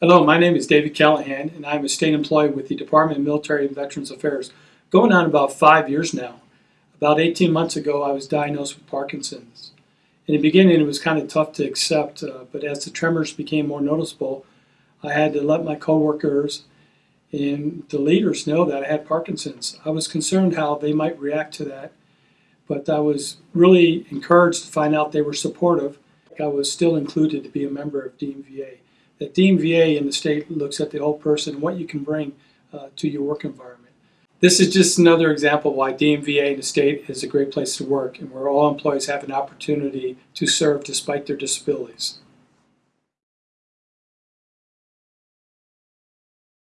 Hello, my name is David Callahan, and I'm a state employee with the Department of Military and Veterans Affairs, going on about five years now. About 18 months ago, I was diagnosed with Parkinson's. In the beginning, it was kind of tough to accept, uh, but as the tremors became more noticeable, I had to let my coworkers and the leaders know that I had Parkinson's. I was concerned how they might react to that, but I was really encouraged to find out they were supportive. I was still included to be a member of DMVA. That DMVA in the state looks at the whole person what you can bring uh, to your work environment. This is just another example why DMVA in the state is a great place to work and where all employees have an opportunity to serve despite their disabilities.